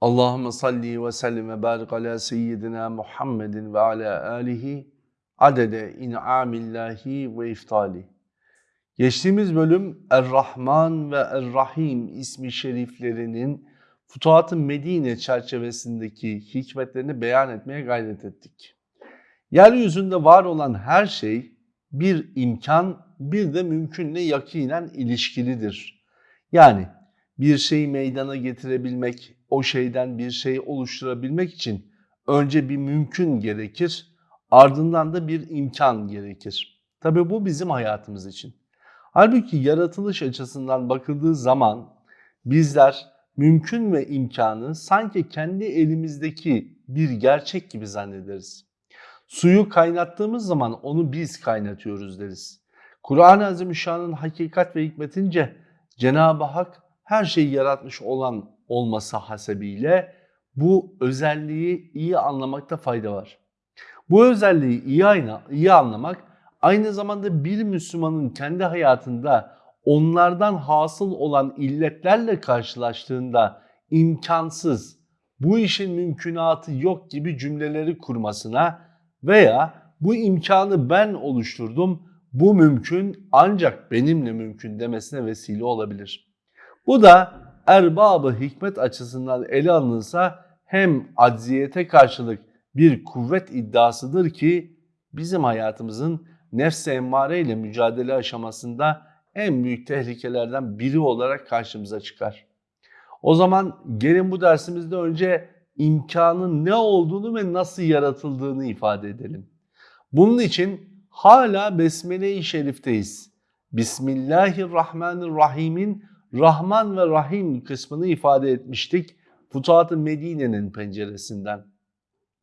Allahümme salli ve sellim ve barik ala seyyidina Muhammedin ve ala alihi adede in'amillahi ve iftali. Geçtiğimiz bölüm Er-Rahman ve Er-Rahim ismi şeriflerinin Futuhat-ı Medine çerçevesindeki hikmetlerini beyan etmeye gayret ettik. Yeryüzünde var olan her şey bir imkan, bir de mümkünle yakinen ilişkilidir. Yani bir şeyi meydana getirebilmek, o şeyden bir şey oluşturabilmek için önce bir mümkün gerekir, ardından da bir imkan gerekir. Tabi bu bizim hayatımız için. Halbuki yaratılış açısından bakıldığı zaman bizler mümkün ve imkanı sanki kendi elimizdeki bir gerçek gibi zannederiz. Suyu kaynattığımız zaman onu biz kaynatıyoruz deriz. Kur'an-ı Azimüşşan'ın hakikat ve hikmetince Cenab-ı Hak her şeyi yaratmış olan olması hasebiyle bu özelliği iyi anlamakta fayda var. Bu özelliği iyi, ayna, iyi anlamak aynı zamanda bir Müslümanın kendi hayatında onlardan hasıl olan illetlerle karşılaştığında imkansız, bu işin mümkünatı yok gibi cümleleri kurmasına veya bu imkanı ben oluşturdum, bu mümkün ancak benimle mümkün demesine vesile olabilir. Bu da erbabı hikmet açısından ele alınırsa hem acziyete karşılık bir kuvvet iddiasıdır ki bizim hayatımızın nefs-i emmare ile mücadele aşamasında en büyük tehlikelerden biri olarak karşımıza çıkar. O zaman gelin bu dersimizde önce imkanın ne olduğunu ve nasıl yaratıldığını ifade edelim. Bunun için hala Besmele-i Şerif'teyiz. Bismillahirrahmanirrahim'in Rahman ve Rahim kısmını ifade etmiştik. Futuhat-ı Medine'nin penceresinden.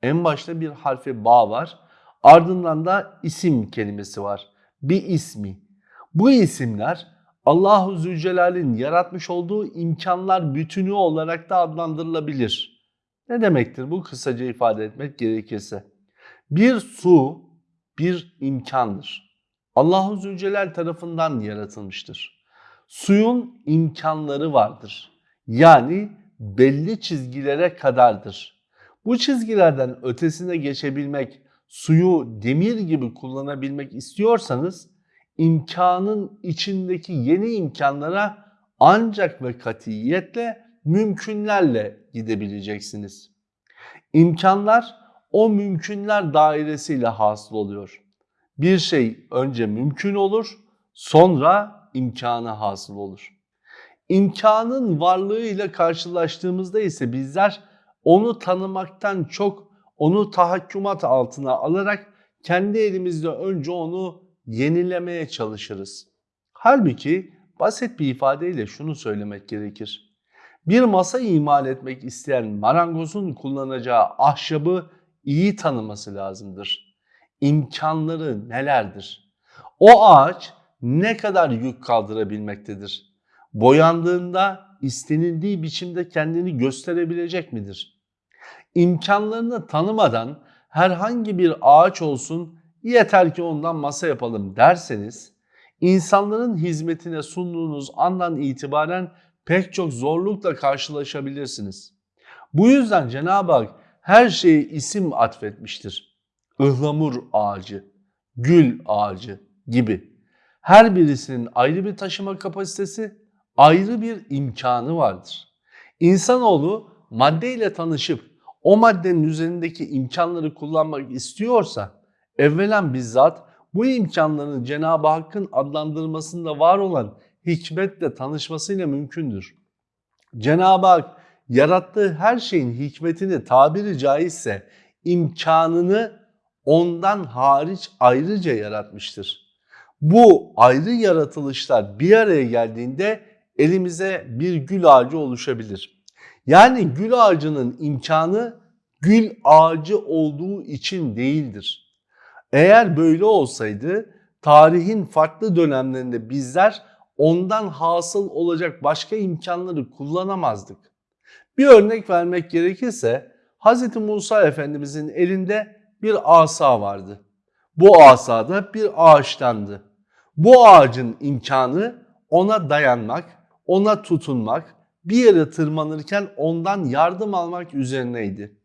En başta bir harfi ba var. Ardından da isim kelimesi var. Bir ismi. Bu isimler Allahu Zülcelal'in yaratmış olduğu imkanlar bütünü olarak da adlandırılabilir. Ne demektir bu kısaca ifade etmek gerekirse? Bir su bir imkandır. Allahu Zülcelal tarafından yaratılmıştır. Suyun imkanları vardır. Yani belli çizgilere kadardır. Bu çizgilerden ötesine geçebilmek, suyu demir gibi kullanabilmek istiyorsanız imkanın içindeki yeni imkanlara ancak ve katiyetle mümkünlerle gidebileceksiniz. İmkanlar o mümkünler dairesiyle hasıl oluyor. Bir şey önce mümkün olur, sonra imkanı hasıl olur. İmkanın varlığıyla karşılaştığımızda ise bizler onu tanımaktan çok onu tahakkümat altına alarak kendi elimizde önce onu yenilemeye çalışırız. Halbuki basit bir ifadeyle şunu söylemek gerekir. Bir masa imal etmek isteyen marangozun kullanacağı ahşabı iyi tanıması lazımdır. İmkanları nelerdir? O ağaç ne kadar yük kaldırabilmektedir? Boyandığında istenildiği biçimde kendini gösterebilecek midir? İmkanlarını tanımadan herhangi bir ağaç olsun yeter ki ondan masa yapalım derseniz insanların hizmetine sunduğunuz andan itibaren pek çok zorlukla karşılaşabilirsiniz. Bu yüzden Cenab-ı Hak her şeye isim atfetmiştir. Ihlamur ağacı, gül ağacı gibi. Her birisinin ayrı bir taşıma kapasitesi, ayrı bir imkanı vardır. İnsanoğlu maddeyle tanışıp o maddenin üzerindeki imkanları kullanmak istiyorsa evvelen bizzat bu imkanların Cenab-ı Hakk'ın adlandırmasında var olan hikmetle tanışmasıyla mümkündür. Cenab-ı Hak yarattığı her şeyin hikmetini tabiri caizse imkanını ondan hariç ayrıca yaratmıştır. Bu ayrı yaratılışlar bir araya geldiğinde elimize bir gül ağacı oluşabilir. Yani gül ağacının imkanı gül ağacı olduğu için değildir. Eğer böyle olsaydı tarihin farklı dönemlerinde bizler ondan hasıl olacak başka imkanları kullanamazdık. Bir örnek vermek gerekirse Hz. Musa Efendimizin elinde bir asa vardı. Bu asa da bir ağaçtandı. Bu ağacın imkanı ona dayanmak, ona tutunmak, bir yere tırmanırken ondan yardım almak üzerineydi.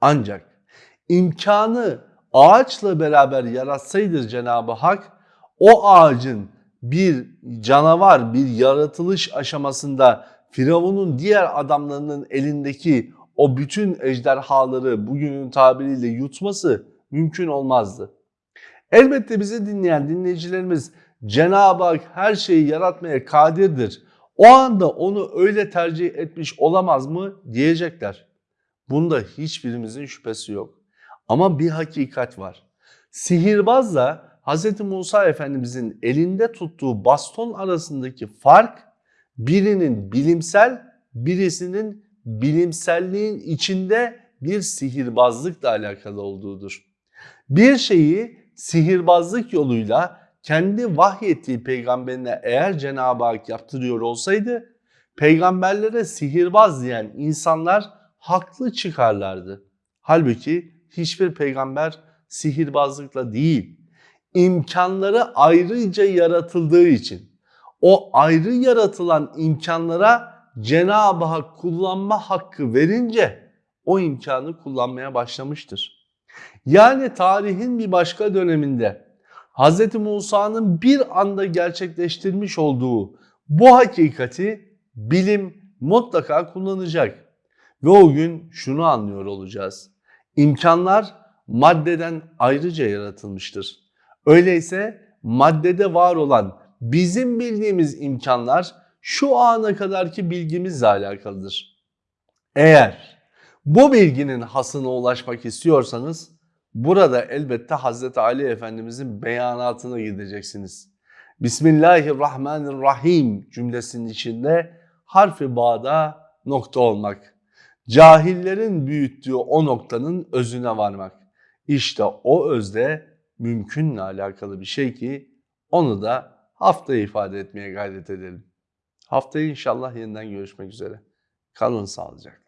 Ancak imkanı ağaçla beraber yaratsaydı Cenab-ı Hak o ağacın bir canavar, bir yaratılış aşamasında Firavun'un diğer adamlarının elindeki o bütün ejderhaları bugünün tabiriyle yutması mümkün olmazdı. Elbette bizi dinleyen dinleyicilerimiz Cenab-ı Hak her şeyi yaratmaya kadirdir. O anda onu öyle tercih etmiş olamaz mı diyecekler. Bunda hiçbirimizin şüphesi yok. Ama bir hakikat var. Sihirbazla Hz. Musa Efendimizin elinde tuttuğu baston arasındaki fark birinin bilimsel, birisinin bilimselliğin içinde bir sihirbazlıkla alakalı olduğudur. Bir şeyi sihirbazlık yoluyla kendi vahyettiği peygamberine eğer Cenab-ı Hak yaptırıyor olsaydı peygamberlere sihirbaz diyen insanlar haklı çıkarlardı. Halbuki hiçbir peygamber sihirbazlıkla değil, imkanları ayrıca yaratıldığı için o ayrı yaratılan imkanlara Cenab-ı Hak kullanma hakkı verince o imkanı kullanmaya başlamıştır. Yani tarihin bir başka döneminde Hz. Musa'nın bir anda gerçekleştirmiş olduğu bu hakikati bilim mutlaka kullanacak. Ve o gün şunu anlıyor olacağız. İmkanlar maddeden ayrıca yaratılmıştır. Öyleyse maddede var olan bizim bildiğimiz imkanlar şu ana kadarki bilgimizle alakalıdır. Eğer bu bilginin hasına ulaşmak istiyorsanız burada elbette Hazreti Ali Efendimizin beyanatına gideceksiniz. Bismillahirrahmanirrahim cümlesinin içinde harfi bağda nokta olmak. Cahillerin büyüttüğü o noktanın özüne varmak. İşte o özde mümkünle alakalı bir şey ki onu da haftaya ifade etmeye gayret edelim. Haftaya inşallah yeniden görüşmek üzere. Kalın sağlıcakla.